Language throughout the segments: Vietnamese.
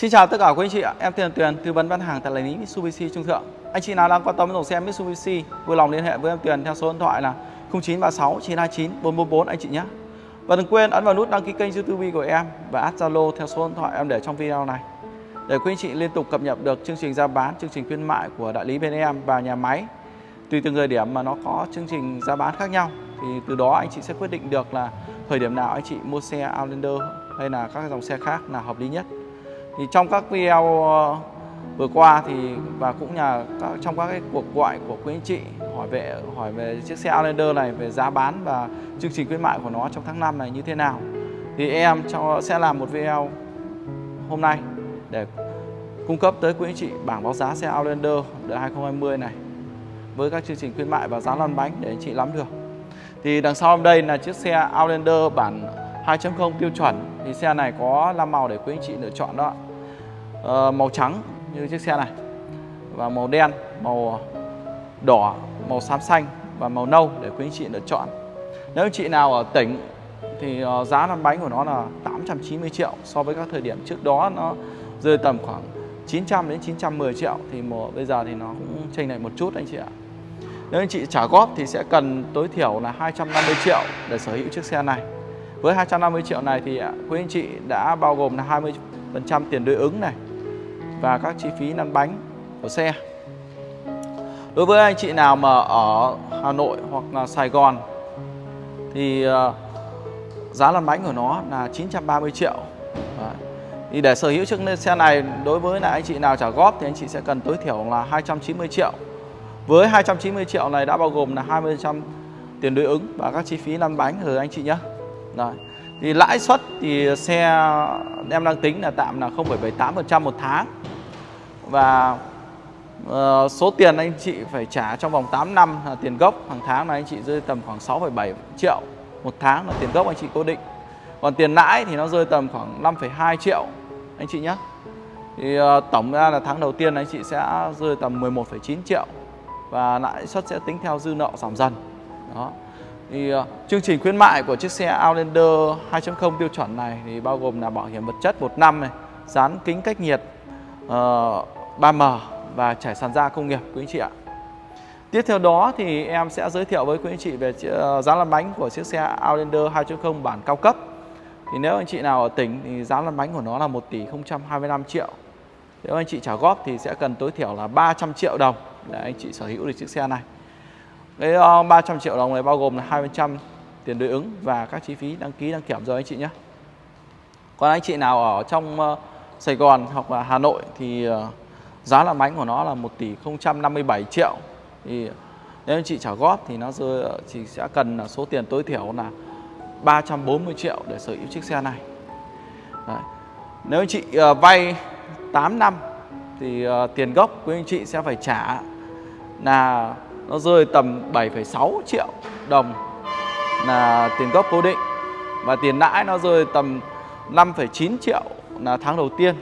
Xin chào tất cả quý anh chị ạ, em tên là Tuyền, tư vấn bán hàng tại đại lý Mitsubishi Trung Thượng. Anh chị nào đang quan tâm đến dòng xe Mitsubishi, vui lòng liên hệ với em Tuyền theo số điện thoại là 0936 929 444 anh chị nhé. Và đừng quên ấn vào nút đăng ký kênh YouTube của em và add Zalo theo số điện thoại em để trong video này. Để quý anh chị liên tục cập nhật được chương trình ra bán, chương trình khuyến mại của đại lý bên em và nhà máy. Tùy từng thời điểm mà nó có chương trình ra bán khác nhau thì từ đó anh chị sẽ quyết định được là thời điểm nào anh chị mua xe Outlander hay là các dòng xe khác là hợp lý nhất thì trong các video ờ, vừa qua thì, và cũng nhà trong các cái cuộc gọi của quý anh chị, hỏi về hỏi về chiếc xe Outlander này, về giá bán và chương trình khuyến mại của nó trong tháng 5 này như thế nào. Thì em cho, sẽ làm một video hôm nay để cung cấp tới quý anh chị bảng báo giá xe Outlander đời 2020 này với các chương trình khuyến mại và giá lăn bánh để anh chị nắm được. Thì đằng sau đây là chiếc xe Outlander bản 2.0 tiêu chuẩn. Thì xe này có 5 màu để quý anh chị lựa chọn đó uh, màu trắng như chiếc xe này và màu đen màu đỏ màu xám xanh và màu nâu để quý anh chị lựa chọn. Nếu anh chị nào ở tỉnh thì uh, giá lăn bánh của nó là 890 triệu so với các thời điểm trước đó nó rơi tầm khoảng 900 đến 910 triệu thì mùa bây giờ thì nó cũng chênh lệch một chút anh chị ạ. Nếu anh chị trả góp thì sẽ cần tối thiểu là 250 triệu để sở hữu chiếc xe này. Với 250 triệu này thì à, quý anh chị đã bao gồm là 20% tiền đối ứng này và các chi phí lăn bánh của xe. Đối với anh chị nào mà ở Hà Nội hoặc là Sài Gòn thì ờ, giá lăn bánh của nó là 930 triệu. Đấy. Thì để sở hữu chiếc xe này đối với lại anh chị nào trả góp thì anh chị sẽ cần tối thiểu là 290 triệu. Với 290 triệu này đã bao gồm là 20% tiền đối ứng và các chi phí lăn bánh rồi anh chị nhé. Rồi. Thì lãi suất thì xe em đang tính là tạm là 0,78% một tháng. Và uh, số tiền anh chị phải trả trong vòng 8 năm là tiền gốc hàng tháng là anh chị rơi tầm khoảng 6,7 triệu một tháng là tiền gốc anh chị cố định. Còn tiền lãi thì nó rơi tầm khoảng 5,2 triệu anh chị nhé. Thì uh, tổng ra là tháng đầu tiên anh chị sẽ rơi tầm 11,9 triệu và lãi suất sẽ tính theo dư nợ giảm dần. Đó thì uh, chương trình khuyến mại của chiếc xe Outlander 2.0 tiêu chuẩn này thì bao gồm là bảo hiểm vật chất một năm này, dán kính cách nhiệt uh, 3M và trải sàn da công nghiệp, quý anh chị ạ. Tiếp theo đó thì em sẽ giới thiệu với quý anh chị về giá ờ, lăn bánh của chiếc xe Outlander 2.0 bản cao cấp. Thì nếu anh chị nào ở tỉnh thì giá lăn bánh của nó là 1 tỷ 025 triệu. Nếu anh chị trả góp thì sẽ cần tối thiểu là 300 triệu đồng để anh chị sở hữu được chiếc xe này. Cái ờ, 300 triệu đồng này bao gồm là 20% tiền đối ứng và các chi phí đăng ký, đăng kiểm rồi anh chị nhé. Còn anh chị nào ở trong ờ, Sài Gòn hoặc là Hà Nội thì giá lăn bánh của nó là 1 tỷ 057 triệu. Thì nếu anh chị trả góp thì nó rơi chỉ sẽ cần là số tiền tối thiểu là 340 triệu để sở hữu chiếc xe này. Đấy. Nếu anh chị ờ, vay 8 năm thì ờ, tiền gốc của anh chị sẽ phải trả là nó rơi tầm 7,6 triệu đồng là tiền gốc cố định và tiền lãi nó rơi tầm 5,9 triệu là tháng đầu tiên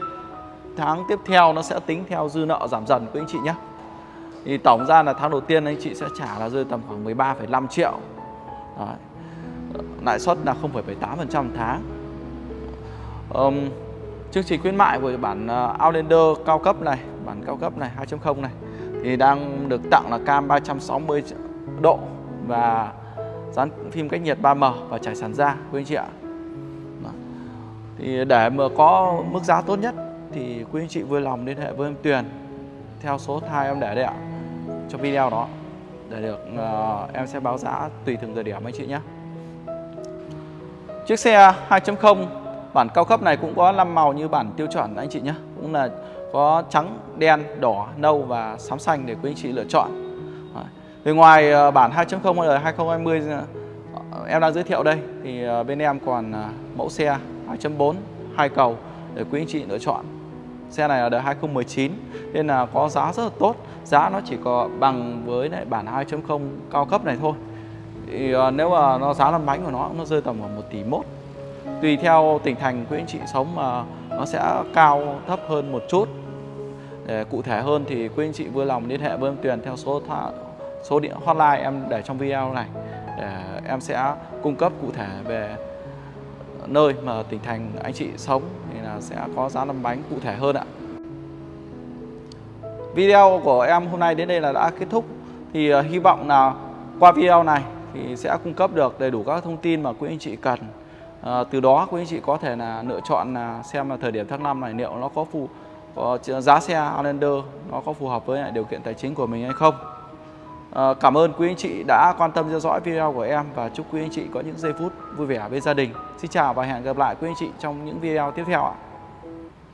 tháng tiếp theo nó sẽ tính theo dư nợ giảm dần quý anh chị nhé thì tổng ra là tháng đầu tiên anh chị sẽ trả là rơi tầm khoảng 13,5 triệu Đấy. lãi suất là 0,78% tháng um, chương trình khuyến mại của bản ờ, Outlander cao cấp này bản cao cấp này 2.0 này thì đang được tặng là cam 360 độ và dán phim cách nhiệt 3M và trải sàn da quý anh chị ạ. Thì để mà có mức giá tốt nhất thì quý anh chị vui lòng liên hệ với em Tuyền theo số thai em để đây ạ trong video đó để được uh, em sẽ báo giá tùy từng thời điểm anh chị nhé. Chiếc xe 2.0 bản cao cấp này cũng có 5 màu như bản tiêu chuẩn anh chị nhé. Cũng là có trắng, đen, đỏ, nâu và xám xanh để quý anh chị lựa chọn. Về ngoài ờ, bản 2.0 đời 2020 em đang giới thiệu đây thì ờ, bên em còn mẫu xe 2.4 hai cầu để quý anh chị lựa chọn. Xe này là đời 2019 nên là có giá rất là tốt. Giá nó chỉ có bằng với lại bản 2.0 cao cấp này thôi. Thì ờ, nếu mà nó giá lăn bánh của nó nó rơi tầm khoảng 1 tỷ mốt tùy theo tỉnh thành, quý anh chị sống mà nó sẽ cao thấp hơn một chút để cụ thể hơn thì quý anh chị vui lòng liên hệ với em Tuyền theo số số điện hotline em để trong video này để em sẽ cung cấp cụ thể về nơi mà tỉnh thành anh chị sống thì là sẽ có giá lăn bánh cụ thể hơn ạ. Video của em hôm nay đến đây là đã kết thúc thì uh, hy vọng là qua video này thì sẽ cung cấp được đầy đủ các thông tin mà quý anh chị cần. À, từ đó quý anh chị có thể là lựa chọn là xem là thời điểm tháng 5 này liệu nó có phù có giá xe Outlander nó có phù hợp với lại điều kiện tài chính của mình hay không. À, cảm ơn quý anh chị đã quan tâm theo dõi video của em và chúc quý anh chị có những giây phút vui vẻ bên gia đình. Xin chào và hẹn gặp lại quý anh chị trong những video tiếp theo ạ.